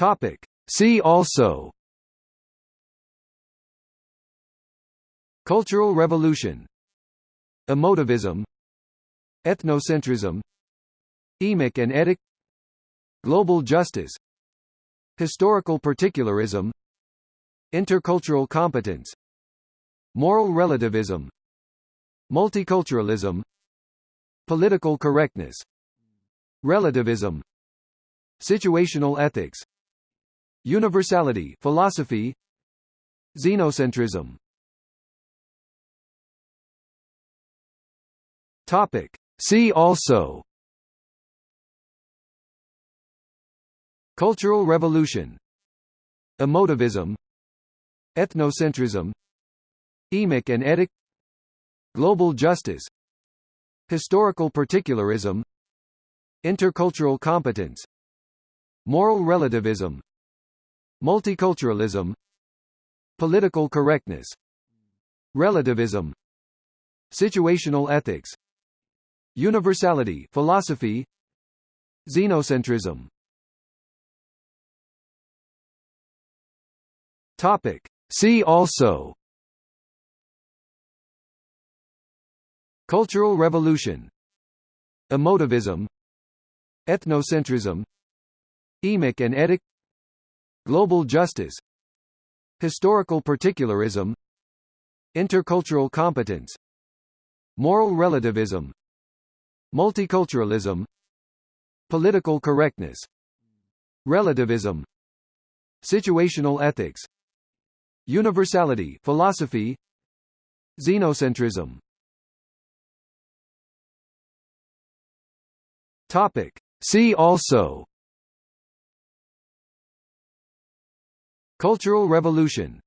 Topic. See also. Cultural Revolution. Emotivism. Ethnocentrism. Emic and Etic Global Justice. Historical Particularism. Intercultural Competence. Moral Relativism. Multiculturalism. Political Correctness. Relativism. Situational Ethics Universality philosophy Xenocentrism. Topic. See also. Cultural Revolution. Emotivism. Ethnocentrism. Emic and Etic Global Justice. Historical Particularism. Intercultural Competence. Moral Relativism Multiculturalism Political Correctness Relativism Situational Ethics Universality philosophy Xenocentrism. Topic. See also. Cultural Revolution. Emotivism. Ethnocentrism. Emic and Etic Global Justice. Historical Particularism. Intercultural Competence. Moral Relativism. Multiculturalism. Political Correctness. Relativism. Situational Ethics. Universality philosophy. Xenocentrism. Topic. See also Cultural Revolution.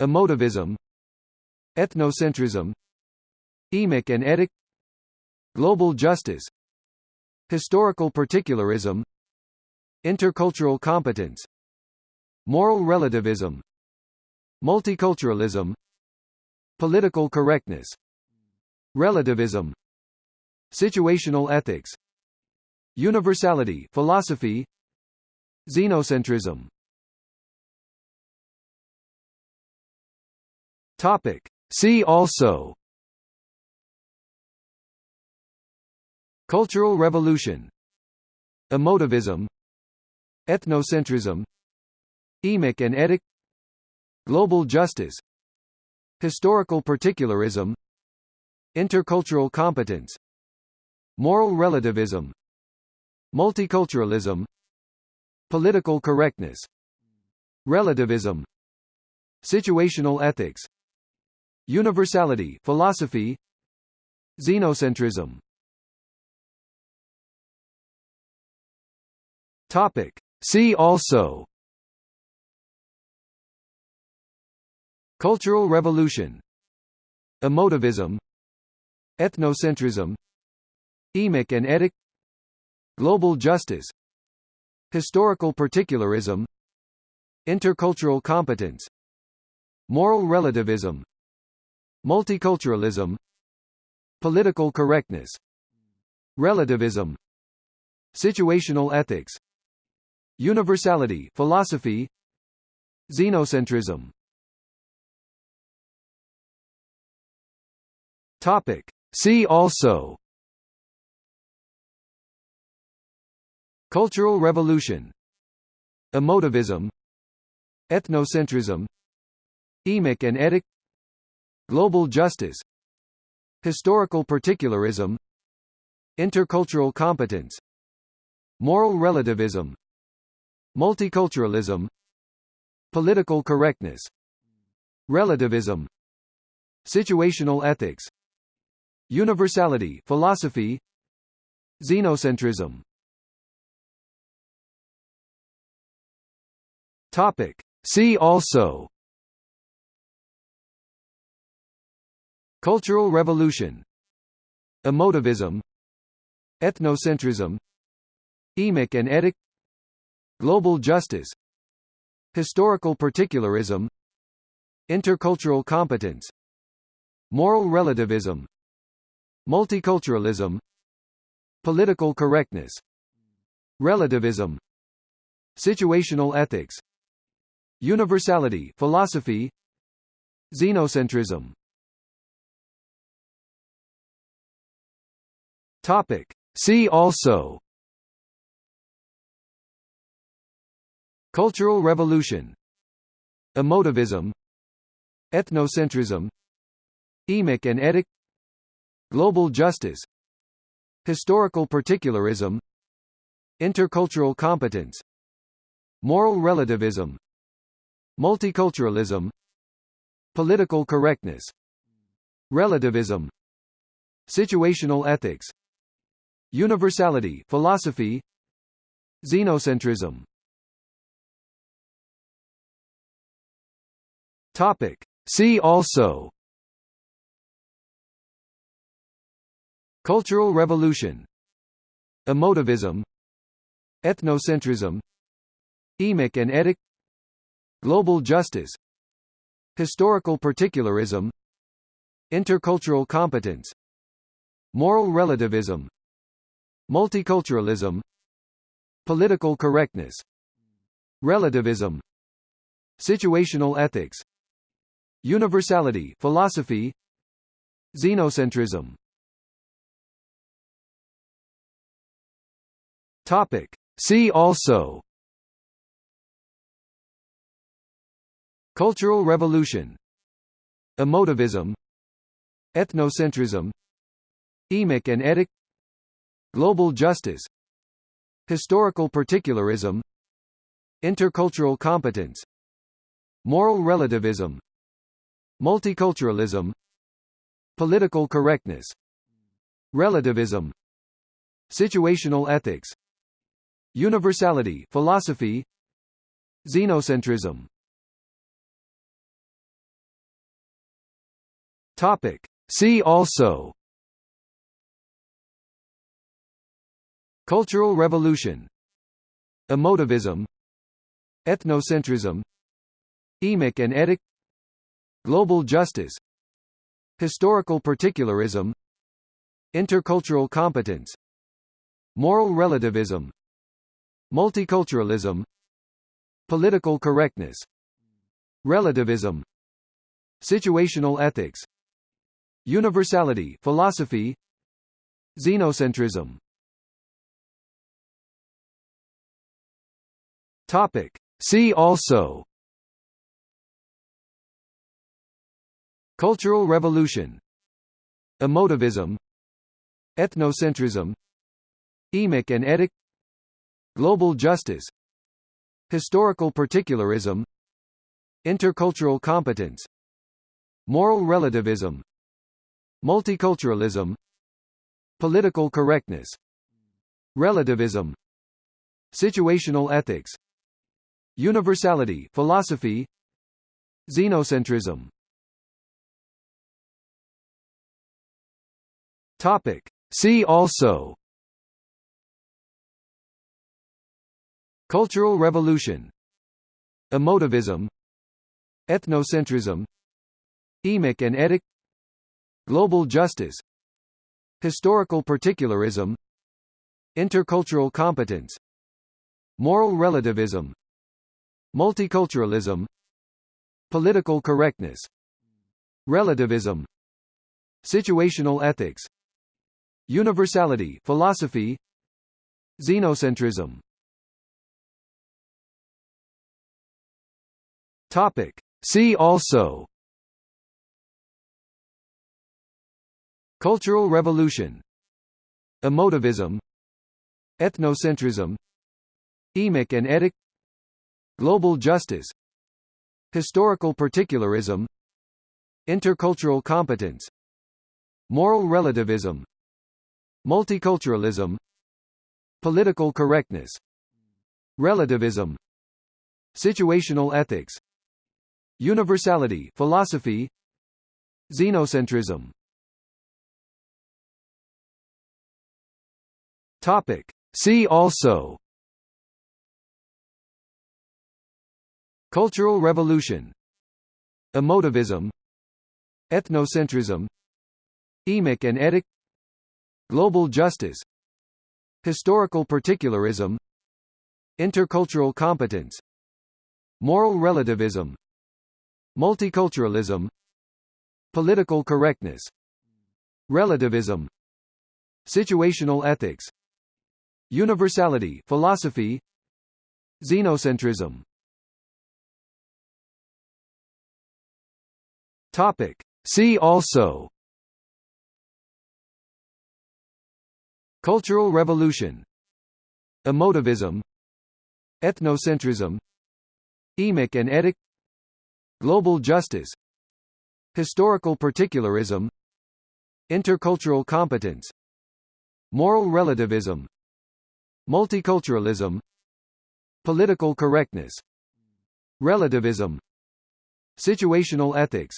Emotivism. Ethnocentrism. Emic and Etic Global Justice. Historical Particularism. Intercultural Competence. Moral Relativism. Multiculturalism. Political Correctness. Relativism. Situational Ethics. Universality philosophy. Xenocentrism Topic. See also. Cultural Revolution. Emotivism. Ethnocentrism. Emic and Etic Global Justice. Historical Particularism. Intercultural Competence. Moral Relativism. Multiculturalism. Political Correctness. Relativism. Situational Ethics Universality philosophy Xenocentrism. Topic. See also. Cultural Revolution. Emotivism. Ethnocentrism. Emic and Etic Global Justice. Historical Particularism. Intercultural Competence. Moral Relativism Multiculturalism Political Correctness Relativism Situational Ethics Universality philosophy Xenocentrism. Topic. See also. Cultural Revolution. Emotivism. Ethnocentrism. Emic and Etic Global Justice Historical Particularism Intercultural Competence Moral Relativism Multiculturalism Political Correctness Relativism Situational Ethics Universality philosophy Xenocentrism. Topic. See also Cultural Revolution. Emotivism. Ethnocentrism. Emic and Etic Global Justice. Historical Particularism. Intercultural Competence. Moral Relativism. Multiculturalism. Political Correctness. Relativism. Situational ethics. Universality philosophy. Xenocentrism Topic. See also. Cultural Revolution. Emotivism. Ethnocentrism. Emic and Etic Global Justice. Historical Particularism. Intercultural Competence. Moral Relativism. Multiculturalism. Political Correctness. Relativism. Situational Ethics Universality philosophy Xenocentrism. Topic. See also. Cultural Revolution. Emotivism. Ethnocentrism. Emic and Etic Global Justice. Historical Particularism. Intercultural Competence. Moral Relativism Multiculturalism Political Correctness Relativism Situational Ethics Universality philosophy Xenocentrism. Topic. See also. Cultural Revolution. Emotivism. Ethnocentrism. Emic and Etic Global Justice Historical Particularism Intercultural Competence Moral Relativism Multiculturalism Political Correctness Relativism Situational Ethics Universality philosophy Xenocentrism. Topic. See also Cultural Revolution. Emotivism. Ethnocentrism. Emic and Etic Global Justice. Historical Particularism. Intercultural Competence. Moral Relativism. Multiculturalism. Political Correctness. Relativism. Situational Ethics. Universality philosophy. Xenocentrism Topic. See also. Cultural Revolution. Emotivism. Ethnocentrism. Emic and Etic Global Justice. Historical Particularism. Intercultural Competence. Moral Relativism. Multiculturalism. Political Correctness. Relativism. Situational Ethics Universality philosophy Xenocentrism. Topic. See also. Cultural Revolution. Emotivism. Ethnocentrism. Emic and Etic Global Justice. Historical Particularism. Intercultural Competence. Moral Relativism Multiculturalism Political Correctness Relativism Situational Ethics Universality philosophy Xenocentrism. Topic. See also. Cultural Revolution. Emotivism. Ethnocentrism. Emic and Etic Global Justice Historical Particularism Intercultural Competence Moral Relativism Multiculturalism Political Correctness Relativism Situational Ethics Universality philosophy Xenocentrism. Topic. See also Cultural Revolution. Emotivism. Ethnocentrism. Emic and Etic Global Justice. Historical Particularism. Intercultural competence. Moral relativism. Multiculturalism. Political correctness. Relativism. Situational ethics. Universality philosophy. Xenocentrism Topic. See also. Cultural Revolution. Emotivism. Ethnocentrism. Emic and Etic Global Justice. Historical Particularism. Intercultural Competence. Moral Relativism. Multiculturalism. Political Correctness. Relativism. Situational Ethics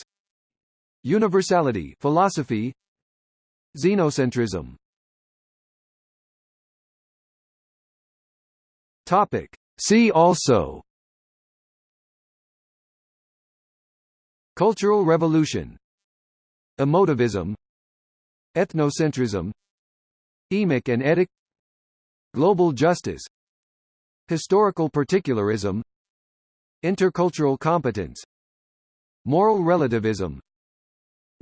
Universality philosophy Xenocentrism. Topic. See also. Cultural Revolution. Emotivism. Ethnocentrism. Emic and Etic Global Justice. Historical Particularism. Intercultural Competence. Moral Relativism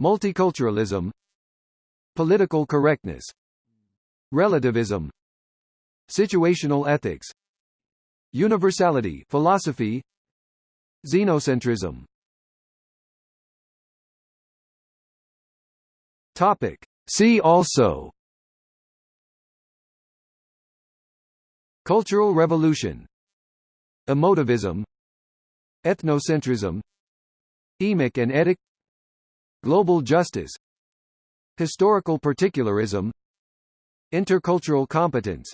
Multiculturalism Political Correctness Relativism Situational Ethics Universality philosophy Xenocentrism. Topic. See also. Cultural Revolution. Emotivism. Ethnocentrism. Emic and Etic Global Justice Historical Particularism Intercultural Competence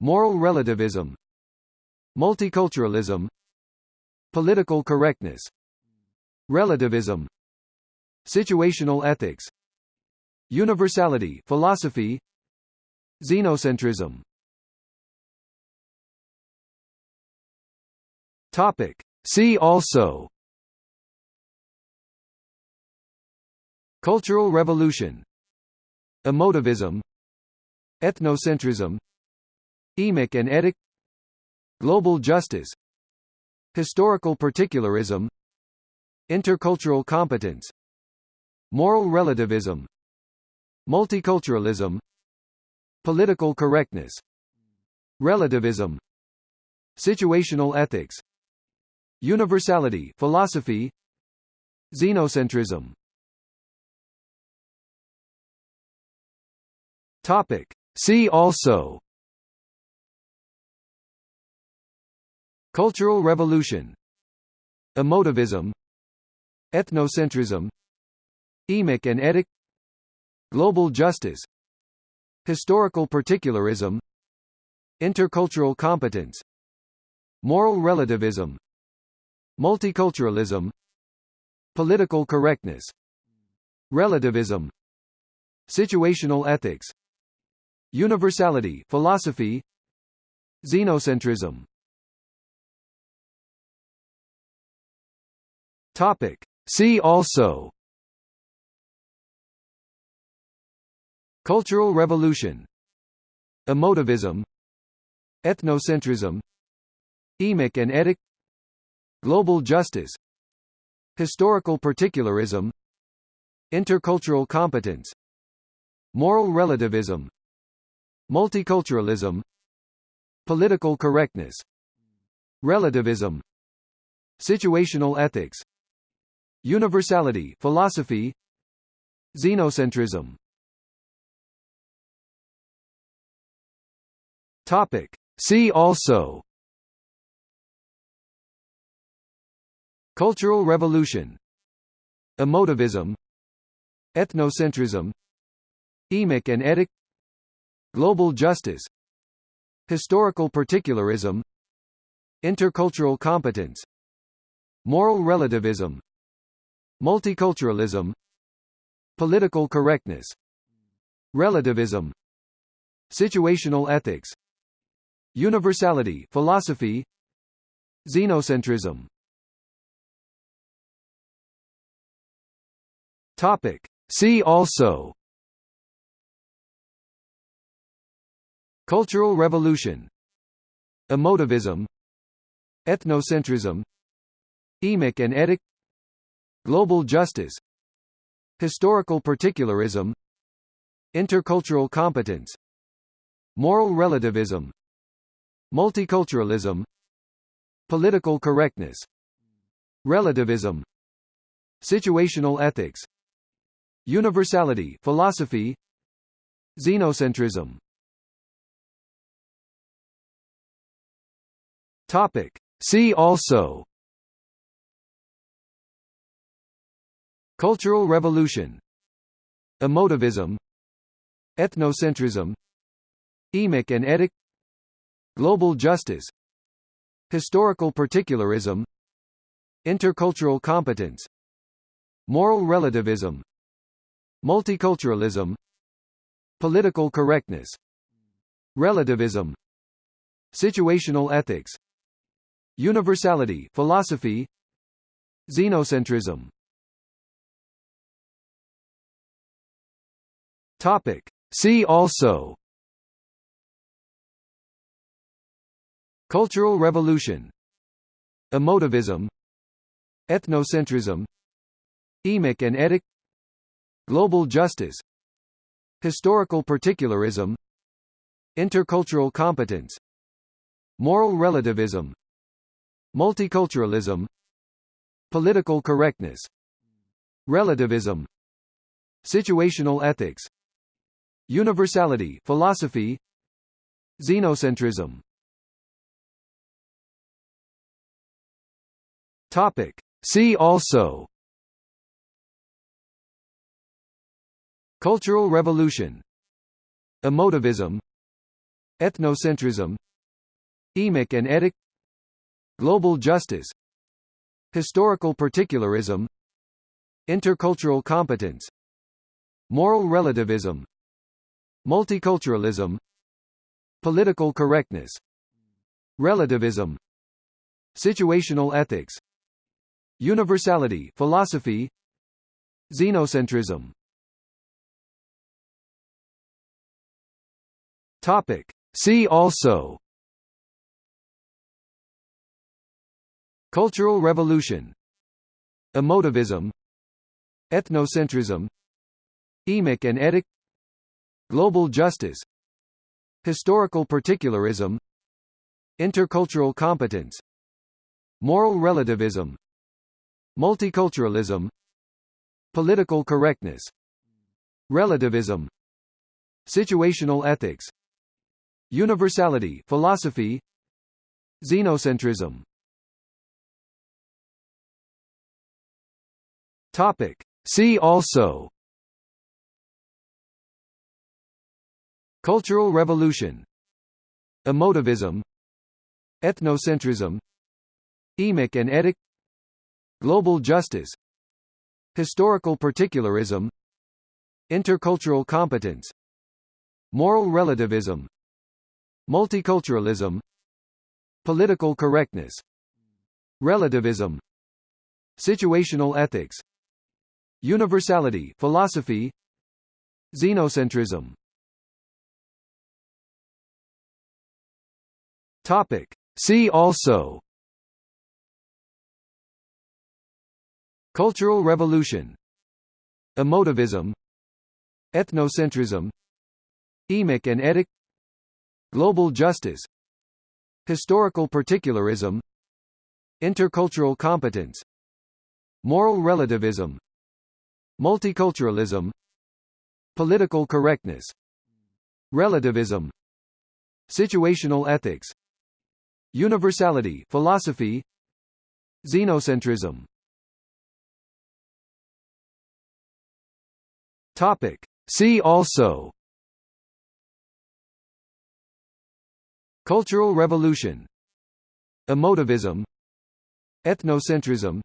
Moral Relativism Multiculturalism Political Correctness Relativism Situational Ethics Universality philosophy Xenocentrism. Topic. See also Cultural Revolution. Emotivism. Ethnocentrism. Emic and Etic Global Justice. Historical Particularism. Intercultural Competence. Moral Relativism. Multiculturalism. Political Correctness. Relativism. Situational Ethics. Universality philosophy. Xenocentrism Topic. See also. Cultural Revolution. Emotivism. Ethnocentrism. Emic and Etic Global Justice. Historical Particularism. Intercultural Competence. Moral Relativism. Multiculturalism. Political Correctness. Relativism. Situational Ethics Universality philosophy Xenocentrism. Topic. See also. Cultural Revolution. Emotivism. Ethnocentrism. Emic and Etic Global Justice. Historical Particularism. Intercultural Competence. Moral Relativism Multiculturalism Political Correctness Relativism Situational Ethics Universality philosophy Xenocentrism. Topic. See also. Cultural Revolution. Emotivism. Ethnocentrism. Emic and Etic Global Justice Historical Particularism Intercultural Competence Moral Relativism Multiculturalism Political Correctness Relativism Situational Ethics Universality philosophy Xenocentrism. Topic. See also Cultural Revolution. Emotivism. Ethnocentrism. Emic and etic Global justice. Historical particularism. Intercultural competence. Moral relativism. Multiculturalism. Political correctness. Relativism. Situational ethics. Universality philosophy. Xenocentrism Topic. See also. Cultural Revolution. Emotivism. Ethnocentrism. Emic and etic Global justice. Historical particularism. Intercultural competence. Moral relativism. Multiculturalism. Political correctness. Relativism. Situational ethics Universality philosophy Xenocentrism. Topic. See also. Cultural Revolution. Emotivism. Ethnocentrism. Emic and etic Global justice. Historical particularism. Intercultural competence. Moral relativism Multiculturalism Political correctness Relativism Situational ethics Universality philosophy Xenocentrism. Topic. See also. Cultural Revolution. Emotivism. Ethnocentrism. Emic and etic Global justice Historical particularism Intercultural competence Moral relativism Multiculturalism Political correctness Relativism Situational ethics Universality philosophy Xenocentrism. Topic. See also Cultural Revolution. Emotivism. Ethnocentrism. Emic and etic Global justice. Historical particularism. Intercultural competence. Moral relativism. Multiculturalism. Political correctness. Relativism. Situational ethics. Universality philosophy. Xenocentrism Topic. See also. Cultural Revolution. Emotivism. Ethnocentrism. Emic and etic Global justice. Historical particularism. Intercultural competence. Moral relativism. Multiculturalism. Political correctness. Relativism. Situational ethics Universality philosophy Xenocentrism. Topic. See also. Cultural Revolution. Emotivism. Ethnocentrism. Emic and etic Global justice. Historical particularism. Intercultural competence. Moral relativism Multiculturalism Political correctness Relativism Situational ethics Universality philosophy Xenocentrism. Topic. See also. Cultural Revolution. Emotivism. Ethnocentrism.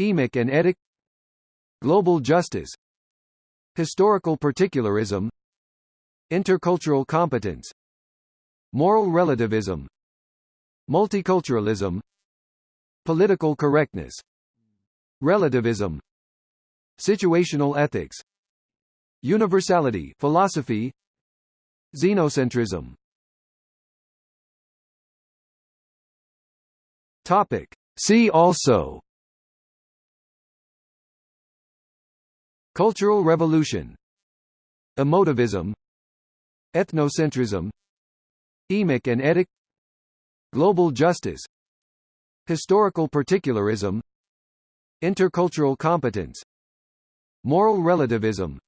Emic and etic Global justice Historical particularism Intercultural competence Moral relativism Multiculturalism Political correctness Relativism Situational ethics Universality philosophy Xenocentrism Topic. See also Cultural Revolution Emotivism Ethnocentrism Emic and Etic Global Justice Historical Particularism Intercultural Competence Moral Relativism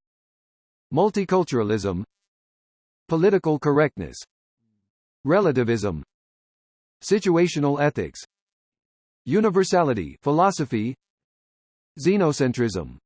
Multiculturalism Political Correctness Relativism Situational Ethics Universality philosophy Xenocentrism